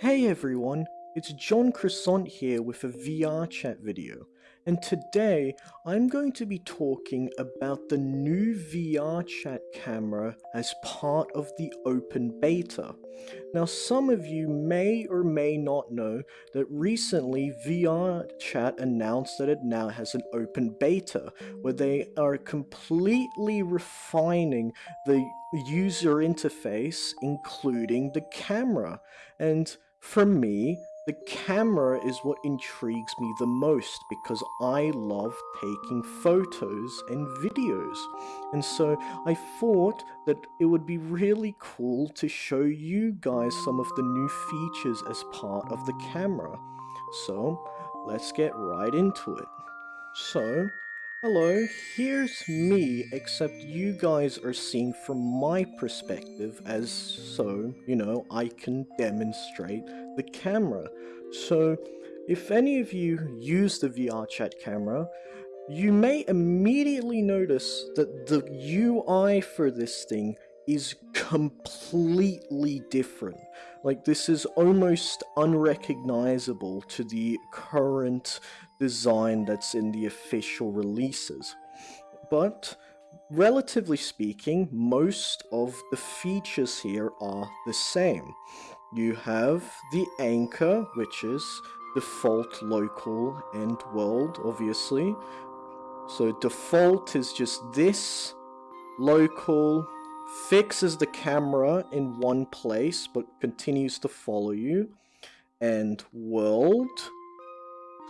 Hey everyone, it's John Croissant here with a VR chat video, and today I'm going to be talking about the new VR chat camera as part of the open beta. Now some of you may or may not know that recently VR chat announced that it now has an open beta where they are completely refining the user interface including the camera and for me the camera is what intrigues me the most because I love taking photos and videos. And so I thought that it would be really cool to show you guys some of the new features as part of the camera. So let's get right into it. So Hello, here's me, except you guys are seeing from my perspective as so, you know, I can demonstrate the camera. So, if any of you use the VR chat camera, you may immediately notice that the UI for this thing is completely different. Like this is almost unrecognizable to the current design that's in the official releases. But relatively speaking, most of the features here are the same. You have the anchor, which is default local and world, obviously. So default is just this local fixes the camera in one place but continues to follow you and world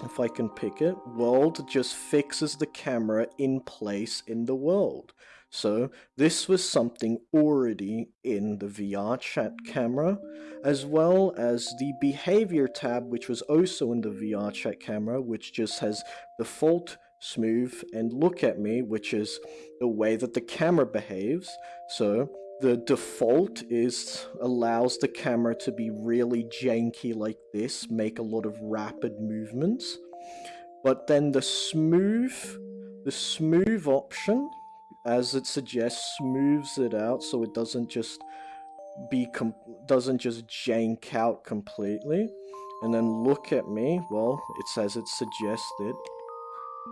if I can pick it, world just fixes the camera in place in the world. So this was something already in the VR chat camera, as well as the behavior tab, which was also in the VR chat camera, which just has default smooth and look at me, which is the way that the camera behaves. So the default is allows the camera to be really janky like this, make a lot of rapid movements. But then the smooth, the smooth option, as it suggests, smooths it out so it doesn't just be doesn't just jank out completely. And then look at me, well, it says it suggested,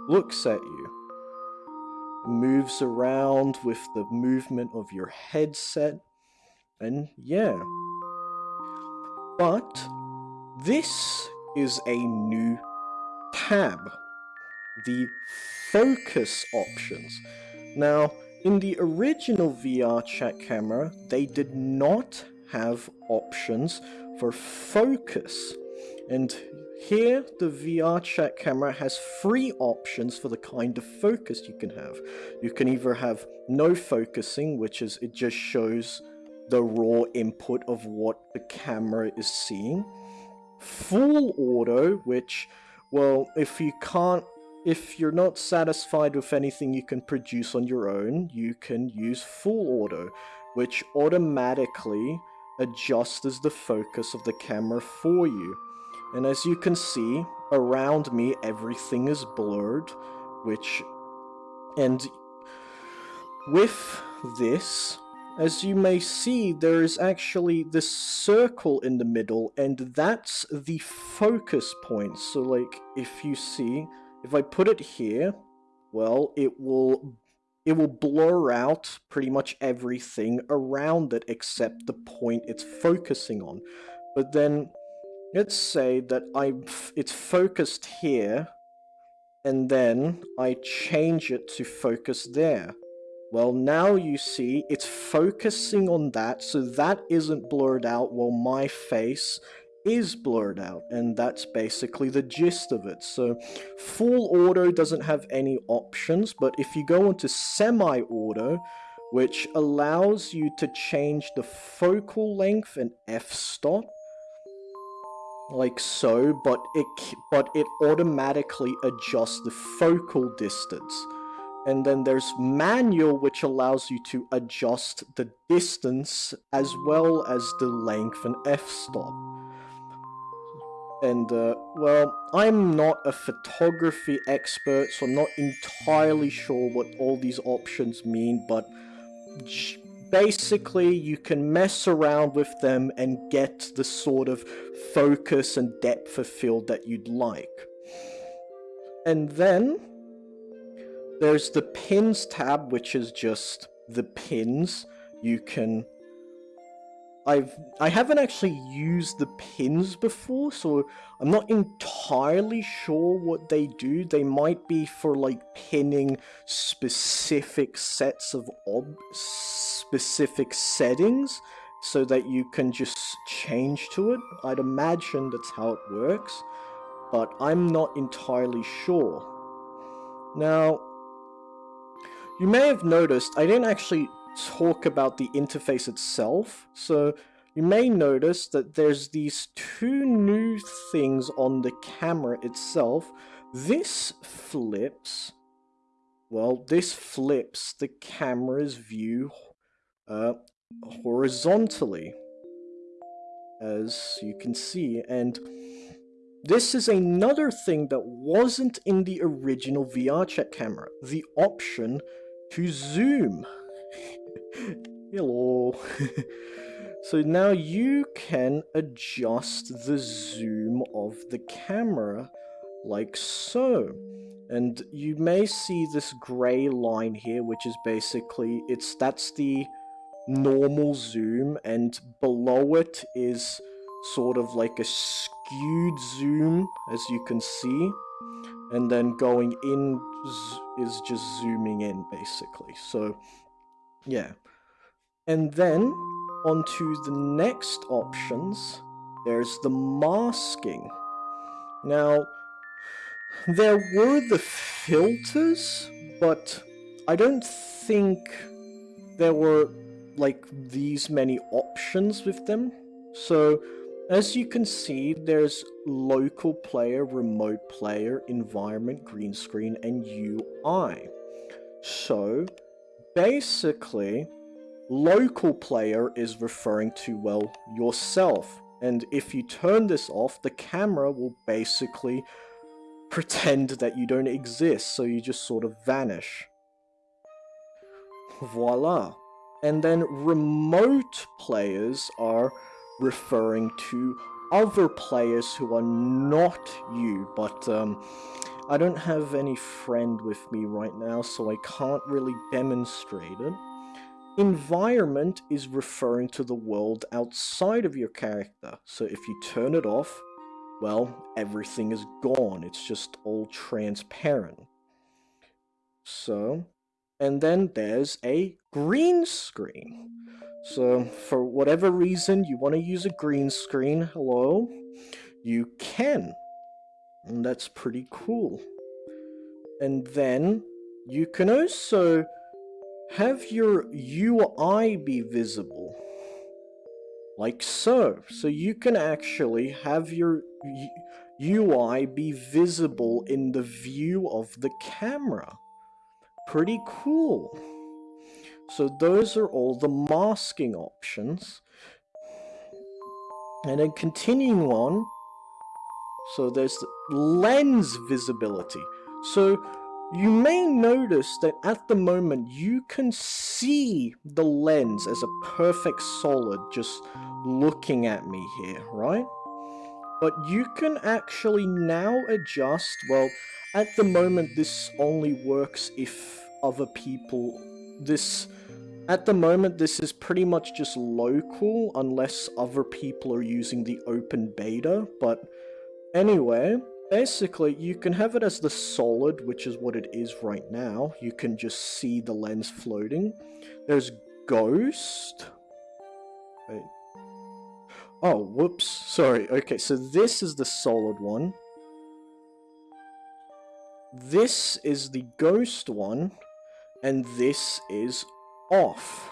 looks at you moves around with the movement of your headset. And yeah. But this is a new tab. The focus options. Now, in the original VR chat camera, they did not have options for focus. And here, the VR chat camera has three options for the kind of focus you can have. You can either have no focusing, which is it just shows the raw input of what the camera is seeing. Full auto, which, well, if you can't if you're not satisfied with anything you can produce on your own, you can use full auto, which automatically adjusts the focus of the camera for you. And as you can see, around me everything is blurred, which... And with this, as you may see, there is actually this circle in the middle, and that's the focus point. So, like, if you see, if I put it here, well, it will it will blur out pretty much everything around it except the point it's focusing on. But then Let's say that I it's focused here, and then I change it to focus there. Well, now you see it's focusing on that, so that isn't blurred out while my face is blurred out, and that's basically the gist of it. So full auto doesn't have any options, but if you go into semi-auto, which allows you to change the focal length and f-stop, like so, but it but it automatically adjusts the focal distance. And then there's manual, which allows you to adjust the distance as well as the length and f-stop. And, uh, well, I'm not a photography expert, so I'm not entirely sure what all these options mean, but basically you can mess around with them and get the sort of focus and depth of field that you'd like. And then there's the pins tab, which is just the pins. You can I've I haven't actually used the pins before, so I'm not entirely sure what they do. They might be for like pinning specific sets of ob specific settings so that you can just change to it. I'd imagine that's how it works, but I'm not entirely sure. Now, you may have noticed I didn't actually talk about the interface itself. So you may notice that there's these two new things on the camera itself. This flips, well, this flips the camera's view uh, horizontally, as you can see. And this is another thing that wasn't in the original VRChat camera, the option to zoom. Hello. so now you can adjust the zoom of the camera like so. And you may see this gray line here, which is basically, it's that's the normal zoom, and below it is sort of like a skewed zoom, as you can see. And then going in is just zooming in, basically. So yeah. And then, onto the next options, there's the masking. Now, there were the filters, but I don't think there were like these many options with them. So, as you can see, there's local player, remote player, environment, green screen, and UI. So, basically, local player is referring to, well, yourself. And if you turn this off, the camera will basically pretend that you don't exist, so you just sort of vanish. Voila. And then remote players are referring to other players who are not you, but um, I don't have any friend with me right now, so I can't really demonstrate it. Environment is referring to the world outside of your character, so if you turn it off, well, everything is gone. It's just all transparent. So, and then there's a green screen. So, for whatever reason you want to use a green screen, hello, you can. And that's pretty cool. And then you can also have your UI be visible. Like so. So you can actually have your UI be visible in the view of the camera. Pretty cool. So those are all the masking options. And then continuing on, so there's lens visibility. So you may notice that at the moment you can see the lens as a perfect solid just looking at me here, right? But you can actually now adjust, well, at the moment this only works if other people, this, at the moment this is pretty much just local unless other people are using the open beta, but Anyway, basically you can have it as the solid, which is what it is right now. You can just see the lens floating. There's ghost. Wait. Oh, whoops. Sorry. Okay, so this is the solid one. This is the ghost one. And this is off.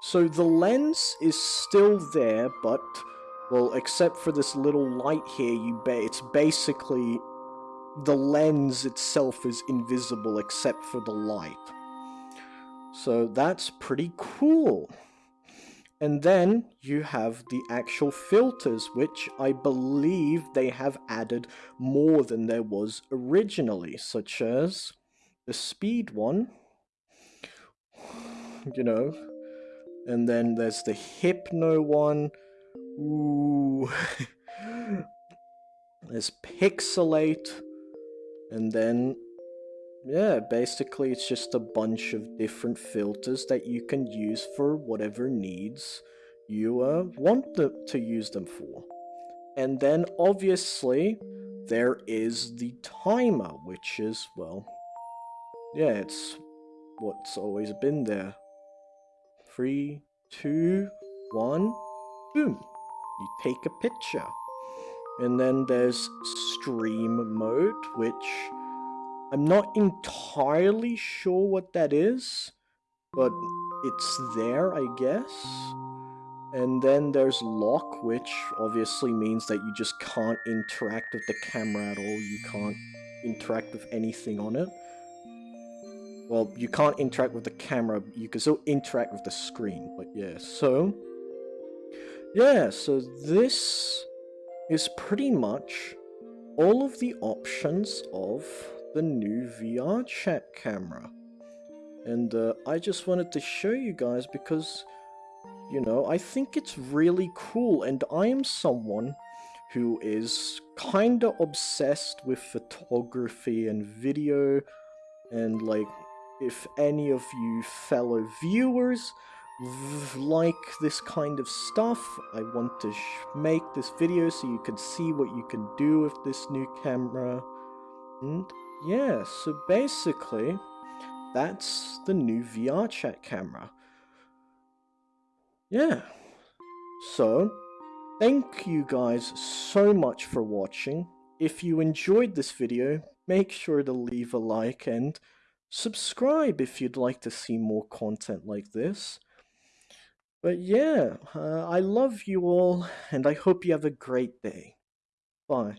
So the lens is still there, but well, except for this little light here, you bet it's basically the lens itself is invisible except for the light. So that's pretty cool. And then you have the actual filters, which I believe they have added more than there was originally, such as the speed one. you know. And then there's the Hypno one. Ooh. there's Pixelate. And then, yeah, basically it's just a bunch of different filters that you can use for whatever needs you uh, want the, to use them for. And then, obviously, there is the timer, which is, well, yeah, it's what's always been there. Three, two, one, boom. You take a picture. And then there's stream mode, which I'm not entirely sure what that is, but it's there, I guess. And then there's lock, which obviously means that you just can't interact with the camera at all. You can't interact with anything on it. Well, you can't interact with the camera, you can still interact with the screen, but yeah, so... Yeah, so this is pretty much all of the options of the new VR chat camera. And uh, I just wanted to show you guys because, you know, I think it's really cool and I am someone who is kinda obsessed with photography and video and like if any of you fellow viewers like this kind of stuff, I want to make this video so you can see what you can do with this new camera. And yeah, so basically, that's the new VR chat camera. Yeah. So, thank you guys so much for watching. If you enjoyed this video, make sure to leave a like and subscribe if you'd like to see more content like this. But yeah, uh, I love you all, and I hope you have a great day. Bye.